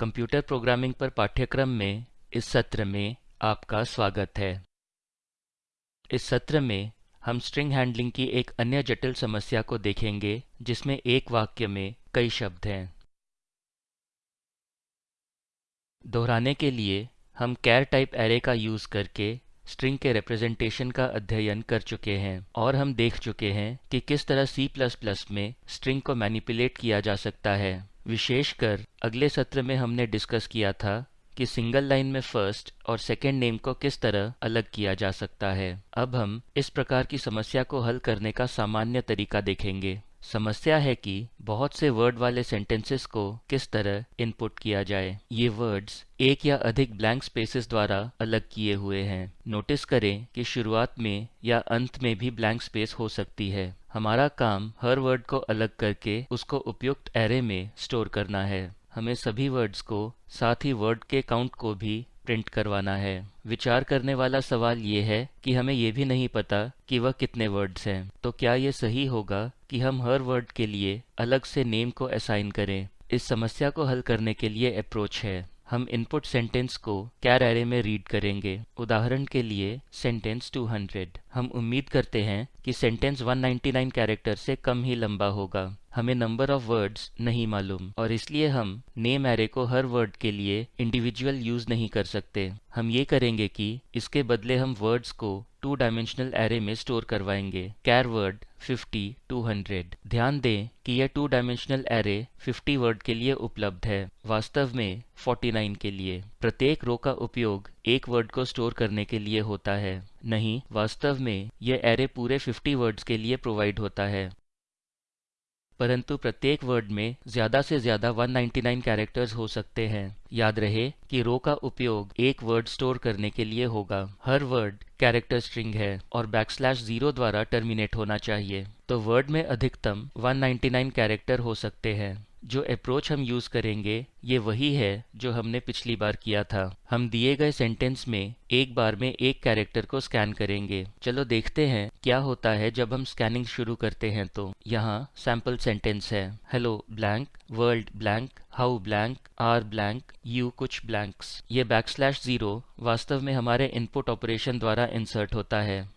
Computer programming पर पाठ्यक्रम में इस सत्र में आपका स्वागत है। इस सत्र में हम स्ट्रिंग हैंडलिंग की एक अन्य जटिल समस्या को देखेंगे, जिसमें एक वाक्य में कई शब्द हैं। दोहराने के लिए हम कैर टाइप एरे का यूज़ करके स्ट्रिंग के रिप्रेजेंटेशन का अध्ययन कर चुके हैं और हम देख चुके हैं कि किस तरह C++ में स्ट्रिंग को मैनिपुलेट किया जा सकता है। विशेषकर अगले सत्र में हमने डिस्कस किया था कि सिंगल लाइन में फ़र्स्ट और सेकेंड नेम को किस तरह अलग किया जा सकता है। अब हम इस प्रकार की समस्या को हल करने का सामान्य तरीका देखेंगे। समस्या है कि बहुत से वर्ड वाले सेंटेंसेस को किस तरह इनपुट किया जाए? ये वर्ड्स एक या अधिक ब्लैंक स्पेसेस द्वारा अलग किए हुए हैं। नोटिस करें कि शुरुआत में या अंत में भी ब्लैंक स्पेस हो सकती है। हमारा काम हर वर्ड को अलग करके उसको उपयुक्त एरे में स्टोर करना है। हमें सभी वर्ड्स को साथ ही वर्ड के काउंट को भी प्रिंट करवाना है। विचार करने वाला सवाल ये है कि हमें ये भी नहीं पता कि वह कितने वर्ड्स हैं। तो क्या ये सही होगा कि हम हर वर्ड के लिए अलग से नेम को असाइन करें? इस समस्या को हल करने के लिए अप्रोच है। हम इनपुट सेंटेंस को कैर एरे में रीड करेंगे। उदाहरण के लिए सेंटेंस 200 हम उम्मीद करते हैं कि सेंटेंस 199 कैरेक्टर से कम ही लंबा होगा। हमें नंबर ऑफ़ वर्ड्स नहीं मालूम और इसलिए हम नेम एरे को हर वर्ड के लिए इंडिविजुअल यूज़ नहीं कर सकते। हम ये करेंगे कि इसके बदले हम वर्ड्स को टू डायमेंशनल एरे में स्टोर करवाएँगे। कैर वर्ड 50 200 ध्यान दें कि यह टू डायमेंशनल एरे 50 वर्ड के लिए उपलब्ध है, वास्तव में 49 के लिए। प्रत्येक रो का उपयोग एक वर्ड को स्टोर करने के लिए होता है, नहीं, वास्तव में यह एरे पूरे 50 वर्ड्स के लिए प्रोवाइड होता है। परंतु प्रत्येक वर्ड में ज़्यादा से ज़्यादा 199 कैरेक्टर्स हो सकते हैं। याद रहे कि रो का उपयोग एक वर्ड स्टोर करने के लिए होगा। हर वर्ड कैरेक्टर स्ट्रिंग है और बैक स्लैश ज़ीरो द्वारा टर्मिनेट होना चाहिए। तो वर्ड में अधिकतम 199 कैरेक्टर हो सकते हैं। जो अप्रोच हम यूज़ करेंगे, ये वही है जो हमने पिछली बार किया था। हम दिए गए सेंटेंस में एक बार में एक कैरेक्टर को स्कैन करेंगे। चलो देखते हैं क्या होता है जब हम स्कैनिंग शुरू करते हैं तो। यहाँ सैंपल सेंटेंस है। Hello blank world blank how blank are blank you कुछ ब्लैंक्स ये बैक स्लैश ज़ीरो वास्तव में हमारे इनपुट ऑपरेशन द्वारा इंसर्ट होता है।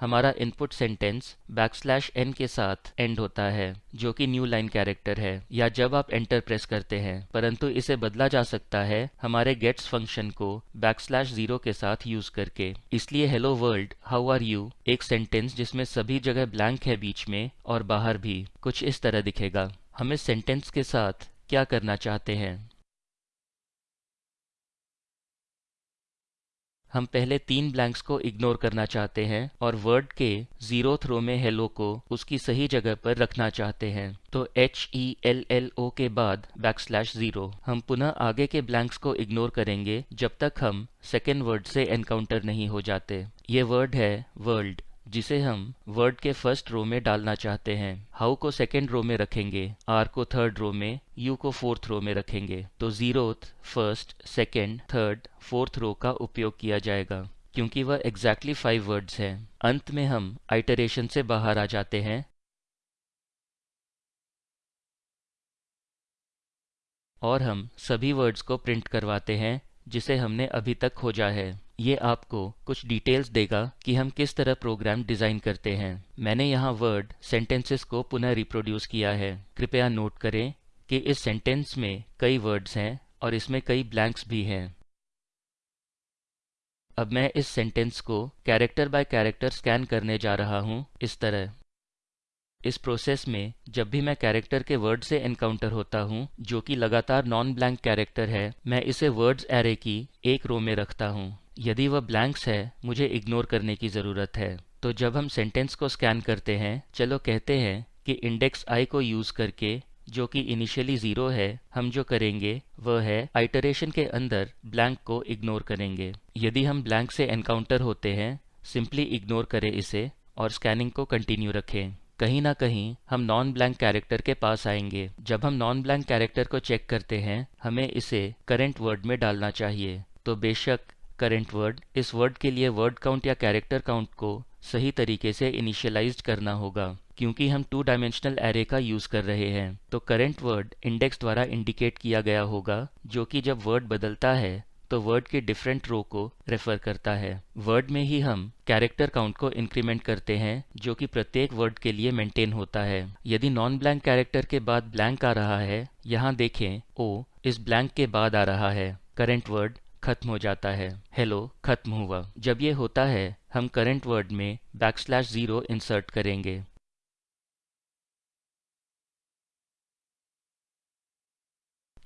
हमारा इनपुट सेंटेंस बैकस्लैश एन के साथ एंड होता है, जो कि न्यू लाइन कैरेक्टर है, या जब आप एंटर प्रेस करते हैं, परंतु इसे बदला जा सकता है हमारे गेट्स फ़ंक्शन को बैकस्लैश ज़ीरो के साथ यूज़ करके। इसलिए hello world how are you एक सेंटेंस जिसमें सभी जगह ब्लैंक है बीच में और बाहर भी, कुछ इस तरह दिखेगा। हम इस सेंटेंस के साथ क्या करना चाहते हैं? हम पहले तीन ब्लैंक्स को इग्नोर करना चाहते हैं और वर्ड के ज़ीरो थ्रो में हेलो को उसकी सही जगह पर रखना चाहते हैं। तो H E L L O के बाद बैक स्लैश ज़ीरो हम पुनः आगे के ब्लैंक्स को इग्नोर करेंगे जब तक हम सेकेंड वर्ड से एनकाउंटर नहीं हो जाते। ये वर्ड है वर्ल्ड जिसे हम वर्ड के फ़र्स्ट रो में डालना चाहते हैं। हाउ को सेकेंड रो में रखेंगे आर को थर्ड रो में यू को फोर्थ रो में रखेंगे। तो zeroth first second third fourth row का उपयोग किया जाएगा, क्योंकि वह एग्जैक्टली फाइव वर्ड्स हैं। अंत में हम आइटरेशन से बाहर आ जाते हैं। और हम सभी वर्ड्स को प्रिंट करवाते हैं, जिसे हमने अभी तक खोजा है। ये आपको कुछ डिटेल्स देगा कि हम किस तरह प्रोग्राम डिज़ाइन करते हैं। मैंने यहाँ वर्ड सेंटेंसेस को पुनः रिप्रोड्यूस किया है। कृपया नोट करें कि इस सेंटेंस में कई वर्ड्स हैं और इसमें कई ब्लैंक्स भी हैं। अब मैं इस सेंटेंस को कैरेक्टर बाय कैरेक्टर स्कैन करने जा रहा हूँ इस तरह। इस प्रोसेस में जब भी मैं कैरेक्टर के वर्ड से एनकाउंटर होता हूँ, जो कि लगातार नॉन ब्लैंक कैरेक्टर है, मैं इसे वर्ड्स एरे की एक रो में रखता हूँ। यदि वह ब्लैंक्स है, मुझे इग्नोर करने की ज़रूरत है। तो जब हम सेंटेंस को स्कैन करते हैं, चलो कहते हैं कि इंडेक्स आई को यूज़ करके, जो कि इनिशियली ज़ीरो है, हम जो करेंगे, वह है आइटरेशन के अंदर ब्लैंक को इग्नोर करेंगे। यदि हम ब्लैंक से एनकाउंटर होते हैं सिंपली इग्नोर करें इसे और स्कैनिंग को कंटिन्यू रखें। कहीं ना कहीं, हम नॉन ब्लैंक कैरेक्टर के पास आएँगे। जब हम नॉन ब्लैंक कैरेक्टर को चेक करते हैं, हमें इसे करेंट वर्ड में डालना चाहिए। तो बेशक करेंट वर्ड इस वर्ड के लिए वर्ड काउंट या कैरेक्टर काउंट को सही तरीके से इनिशियलाइज करना होगा, क्योंकि हम टू डायमेंशनल एरे का यूज़ कर रहे हैं। तो करंट वर्ड इंडेक्स द्वारा इंडिकेट किया गया होगा, जो कि जब वर्ड बदलता है तो वर्ड के डिफरेंट रो को रेफर करता है। वर्ड में ही हम कैरेक्टर काउंट को इंक्रीमेंट करते हैं, जो कि प्रत्येक वर्ड के लिए मेंटेन होता है। यदि नॉन ब्लैंक कैरेक्टर के बाद ब्लैंक आ रहा है, यहाँ देखें ओ इस ब्लैंक के बाद आ रहा है। करेंट वर्ड खत्म हो जाता है। हेलो खत्म हुआ। जब ये होता है, हम करंट वर्ड में बैकस्लैश ज़ीरो इंसर्ट करेंगे।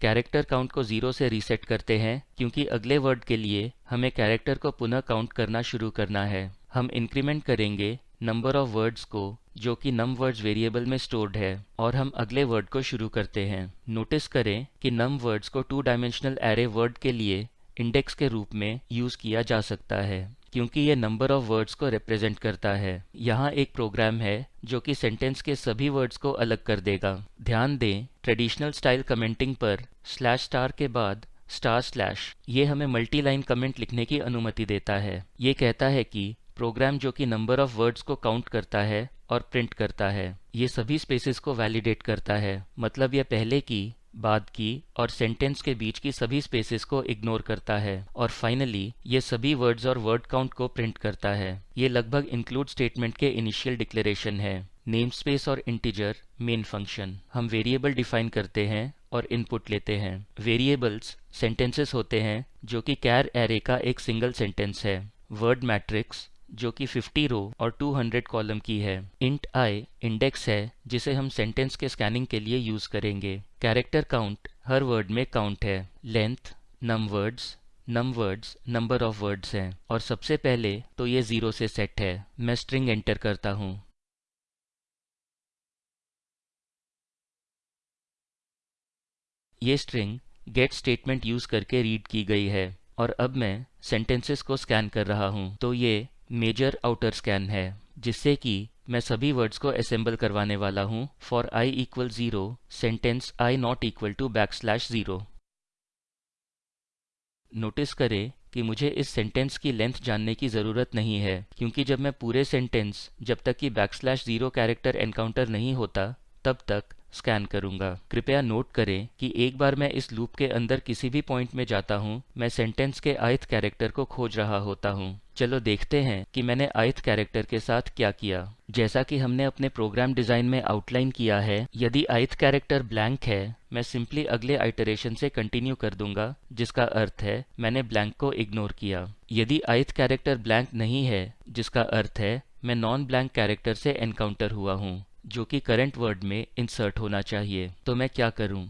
कैरेक्टर काउंट को ज़ीरो से रीसेट करते हैं, क्योंकि अगले वर्ड के लिए हमें कैरेक्टर को पुनः काउंट करना शुरू करना है। हम इंक्रीमेंट करेंगे नंबर ऑफ़ वर्ड्स को, जो कि नम वर्ड्स वेरिएबल में स्टोर्ड है, और हम अगले वर्ड को शुरू करते हैं। नोटिस करें कि नम वर्ड्स को टू डायमेंशनल एरे वर्ड के लिए इंडेक्स के रूप में यूज़ किया जा सकता है, क्योंकि ये नंबर ऑफ़ वर्ड्स को रिप्रेजेंट करता है। यहाँ एक प्रोग्राम है जो कि सेंटेंस के सभी वर्ड्स को अलग कर देगा। ध्यान दें ट्रेडिशनल स्टाइल कमेंटिंग पर स्लैश स्टार के बाद स्टार स्लैश ये हमें मल्टी लाइन कमेंट लिखने की अनुमति देता है। ये कहता है कि प्रोग्राम जो कि नंबर ऑफ़ वर्ड्स को काउंट करता है और प्रिंट करता है, ये सभी स्पेसेस को वैलिडेट करता है। मतलब यह पहले की बाद की और सेंटेंस के बीच की सभी स्पेसेस को इग्नोर करता है और फाइनली ये सभी वर्ड्स और वर्ड काउंट को प्रिंट करता है। ये लगभग इंक्लूड स्टेटमेंट के इनिशियल डिक्लेरेशन है। नेम स्पेस और इंटीजर मेन फ़ंक्शन हम वेरिएबल डिफाइन करते हैं और इनपुट लेते हैं। वेरिएबल्स सेंटेंसेस होते हैं, जो कि कैर एरे का एक सिंगल सेंटेंस है। वर्ड मैट्रिक्स जो कि 50 रो और 200 कॉलम की है। इंट आई इंडेक्स है, जिसे हम सेंटेंस के स्कैनिंग के लिए यूज़ करेंगे। कैरेक्टर काउंट हर वर्ड में काउंट है। Length, num words num words, number of words हैं। और सबसे पहले तो ये ज़ीरो से सेट है। मैं स्ट्रिंग एंटर करता हूँ। ये स्ट्रिंग गेट स्टेटमेंट यूज़ करके रीड की गई है। और अब मैं सेंटेंसेस को स्कैन कर रहा हूँ। तो ये मेजर आउटर स्कैन है, जिससे कि मैं सभी वर्ड्स को असेंबल करवाने वाला हूँ for i equal zero sentence i not equal to back slash zero notice करें कि मुझे इस सेंटेंस की लेंथ जानने की ज़रूरत नहीं है, क्योंकि जब मैं पूरे सेंटेंस जब तक कि back slash zero character encounter नहीं होता, तब तक स्कैन करूँगा। कृपया नोट करें कि एक बार मैं इस लूप के अंदर किसी भी पॉइंट में जाता हूँ, मैं सेंटेंस के आयथ कैरेक्टर को खोज रहा होता हूँ। चलो देखते हैं कि मैंने आयत कैरेक्टर के साथ क्या किया। जैसा कि हमने अपने प्रोग्राम डिज़ाइन में आउटलाइन किया है, यदि आयत कैरेक्टर ब्लैंक है, मैं सिंपली अगले आइटरेशन से कंटिन्यू कर दूँगा, जिसका अर्थ है, मैंने ब्लैंक को इग्नोर किया। यदि आयत कैरेक्टर ब्लैंक नहीं है, जिसका अर्थ है, मैं नॉन ब्लैंक कैरेक्टर से एनकाउंटर हुआ हूँ, जो कि करंट वर्ड में इंसर्ट होना चाहिए तो मैं क्या करूँ?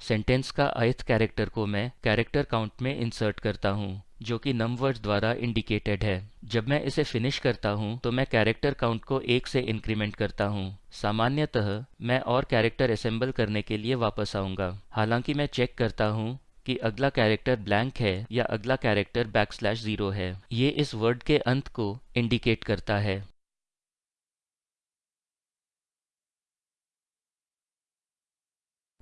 सेंटेंस का आयत कैरेक्टर को मैं कैरेक्टर काउंट में इंसर्ट करता हूँ, जो कि नम वर्ड द्वारा इंडिकेटेड है। जब मैं इसे फिनिश करता हूँ तो मैं कैरेक्टर काउंट को एक से इंक्रीमेंट करता हूँ। सामान्यतः, मैं और कैरेक्टर असेंबल करने के लिए वापस आऊँगा। हालाँकि मैं चेक करता हूँ कि अगला कैरेक्टर ब्लैंक है या अगला कैरेक्टर बैक स्लैश ज़ीरो है। ये इस वर्ड के अंत को इंडिकेट करता है।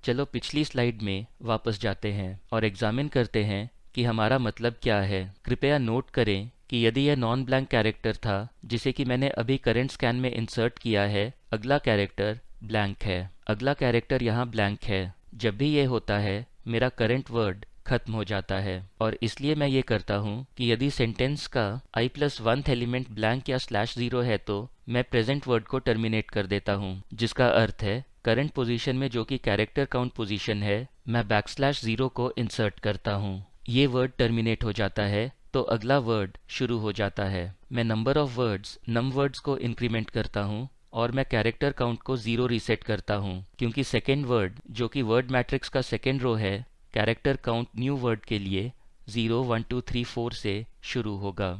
चलो पिछली स्लाइड में वापस जाते हैं और एग्जामिन करते हैं कि हमारा मतलब क्या है। कृपया नोट करें कि यदि यह नॉन ब्लैंक कैरेक्टर था, जिसे कि मैंने अभी करंट स्कैन में इंसर्ट किया है, अगला कैरेक्टर ब्लैंक है। अगला कैरेक्टर यहाँ ब्लैंक है। जब भी ये होता है, मेरा करंट वर्ड खत्म हो जाता है। और इसलिए मैं ये करता हूँ कि यदि सेंटेंस का i plus one element blank या स्लैश ज़ीरो है तो मैं प्रेजेंट वर्ड को टर्मिनेट कर देता हूँ, जिसका अर्थ है करंट पोजीशन में जो कि कैरेक्टर काउंट पोजीशन है, मैं बैकस्लैश ज़ीरो को इंसर्ट करता हूँ। ये वर्ड टर्मिनेट हो जाता है तो अगला वर्ड शुरू हो जाता है। मैं number of words num words को इंक्रीमेंट करता हूँ और मैं कैरेक्टर काउंट को ज़ीरो रीसेट करता हूँ, क्योंकि सेकेंड वर्ड जो कि वर्ड मैट्रिक्स का सेकेंड रो है कैरेक्टर काउंट न्यू वर्ड के लिए zero one two three four से शुरू होगा।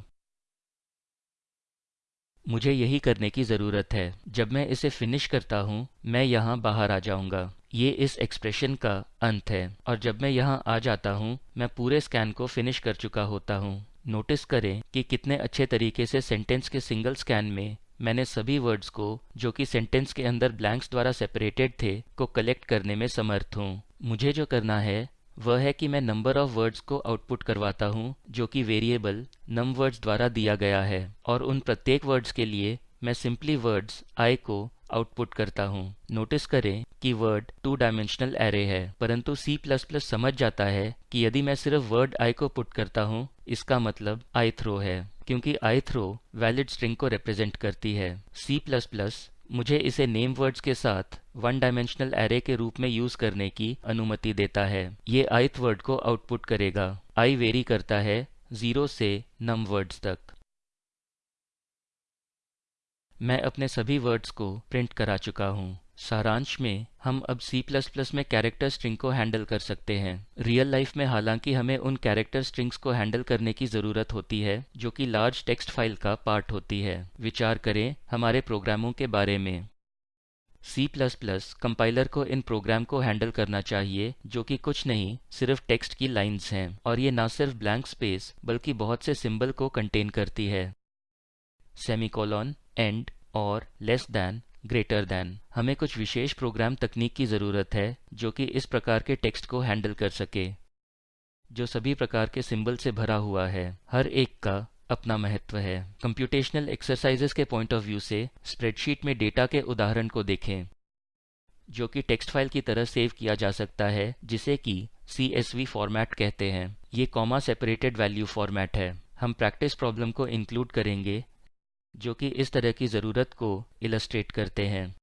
मुझे यही करने की ज़रूरत है। जब मैं इसे फिनिश करता हूँ, मैं यहाँ बाहर आ जाऊँगा। ये इस एक्सप्रेशन का अंत है। और जब मैं यहाँ आ जाता हूँ, मैं पूरे स्कैन को फिनिश कर चुका होता हूँ। नोटिस करें कि कितने अच्छे तरीके से सेंटेंस के सिंगल स्कैन में मैंने सभी वर्ड्स को, जो कि सेंटेंस के अंदर ब्लैंक्स द्वारा सेपरेटेड थे, को कलेक्ट करने में समर्थ हूँ। मुझे जो करना है वह है कि मैं नंबर ऑफ़ वर्ड्स को आउटपुट करवाता हूँ, जो कि वेरिएबल नम वर्ड्स द्वारा दिया गया है। और उन प्रत्येक वर्ड्स के लिए मैं सिंपली वर्ड्स आई को आउटपुट करता हूँ। नोटिस करें कि वर्ड टू डायमेंशनल एरे है, परंतु C++ समझ जाता है कि यदि मैं सिर्फ़ वर्ड आई को पुट करता हूँ, इसका मतलब आई थ्रो है, क्योंकि आई थ्रो वैलिड स्ट्रिंग को रिप्रेजेंट करती है। C++ मुझे इसे नेम वर्ड्स के साथ वन डायमेंशनल एरे के रूप में यूज़ करने की अनुमति देता है। ये आइथ वर्ड को आउटपुट करेगा। आई वेरी करता है ज़ीरो से नम वर्ड्स तक। मैं अपने सभी वर्ड्स को प्रिंट करा चुका हूँ। सारांश में, हम अब C++ में कैरेक्टर स्ट्रिंग को हैंडल कर सकते हैं। रियल लाइफ में हालाँकि हमें उन कैरेक्टर स्ट्रिंग्स को हैंडल करने की ज़रूरत होती है, जो कि लार्ज टेक्स्ट फ़ाइल का पार्ट होती है। विचार करें, हमारे प्रोग्रामों के बारे में। C++ कंपाइलर को इन प्रोग्राम को हैंडल करना चाहिए, जो कि कुछ नहीं, सिर्फ़ टेक्स्ट की लाइंस हैं। और ये ना सिर्फ़ ब्लैंक स्पेस बल्कि बहुत से सिंबल को कंटेन करती है। सेमिकोलॉन एंड और लेस दैन ग्रेटर दैन हमें कुछ विशेष प्रोग्राम तकनीक की ज़रूरत है, जो कि इस प्रकार के टेक्स्ट को हैंडल कर सके, जो सभी प्रकार के सिंबल से भरा हुआ है। हर एक का अपना महत्व है। कंप्यूटेशनल एक्सरसाइजेस के पॉइंट ऑफ़ व्यू से स्प्रेडशीट में डेटा के उदाहरण को देखें, जो कि टेक्स्ट फ़ाइल की तरह सेव किया जा सकता है, जिसे कि सी फॉर्मेट कहते हैं। ये कॉमा सेपरेटेड वैल्यू फॉर्मेट है। हम प्रैक्टिस प्रॉब्लम को इंक्लूड करेंगे जो कि इस तरह की ज़रूरत को इलस्ट्रेट करते हैं।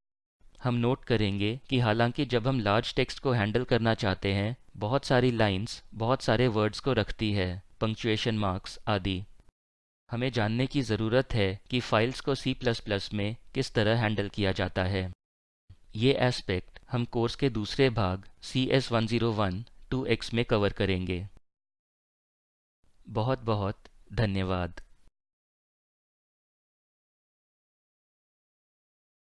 हम नोट करेंगे कि हालाँकि जब हम लार्ज टेक्स्ट को हैंडल करना चाहते हैं, बहुत सारी लाइंस बहुत सारे वर्ड्स को रखती है पंक्चुएशन मार्क्स आदि। हमें जानने की ज़रूरत है कि फाइल्स को C++ में किस तरह हैंडल किया जाता है। ये एस्पेक्ट हम कोर्स के दूसरे भाग C S one zero one two X में कवर करेंगे। बहुत बहुत धन्यवाद।